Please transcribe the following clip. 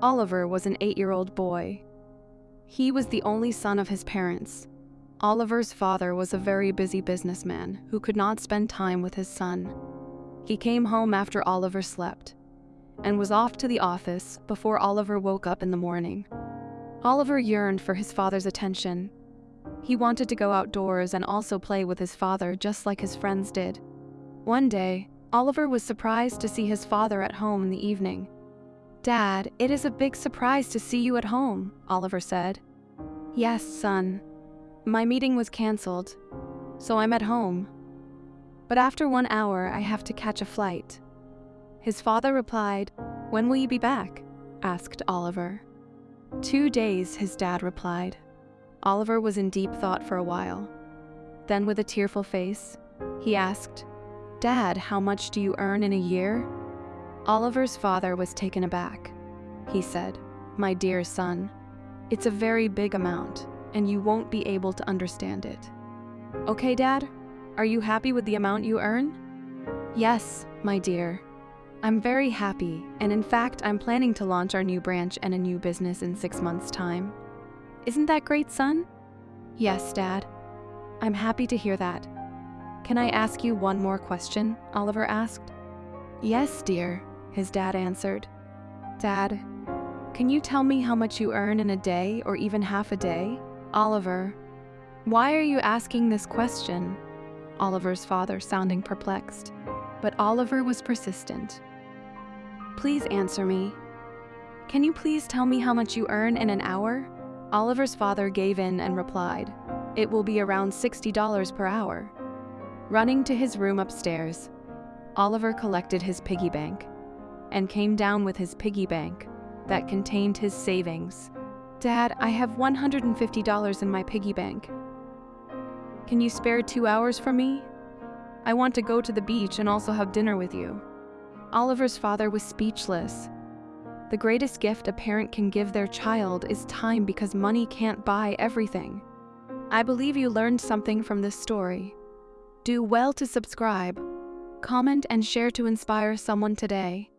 Oliver was an eight year old boy. He was the only son of his parents. Oliver's father was a very busy businessman who could not spend time with his son. He came home after Oliver slept and was off to the office before Oliver woke up in the morning. Oliver yearned for his father's attention. He wanted to go outdoors and also play with his father just like his friends did. One day, Oliver was surprised to see his father at home in the evening. Dad, it is a big surprise to see you at home, Oliver said. Yes, son. My meeting was cancelled, so I'm at home. But after one hour, I have to catch a flight. His father replied, When will you be back? asked Oliver. Two days, his dad replied. Oliver was in deep thought for a while. Then, with a tearful face, he asked, Dad, how much do you earn in a year? Oliver's father was taken aback. He said, My dear son, it's a very big amount, and you won't be able to understand it. Okay, Dad? Are you happy with the amount you earn? Yes, my dear. I'm very happy, and in fact, I'm planning to launch our new branch and a new business in six months' time. Isn't that great, son? Yes, Dad. I'm happy to hear that. Can I ask you one more question? Oliver asked. Yes, dear, his dad answered. Dad, can you tell me how much you earn in a day or even half a day? Oliver, why are you asking this question? Oliver's father sounding perplexed. But Oliver was persistent. Please answer me. Can you please tell me how much you earn in an hour? Oliver's father gave in and replied, It will be around $60 per hour. Running to his room upstairs, Oliver collected his piggy bank and came down with his piggy bank that contained his savings. Dad, I have $150 in my piggy bank. Can you spare two hours for me? I want to go to the beach and also have dinner with you. Oliver's father was speechless. The greatest gift a parent can give their child is time because money can't buy everything. I believe you learned something from this story. Do well to subscribe, comment, and share to inspire someone today.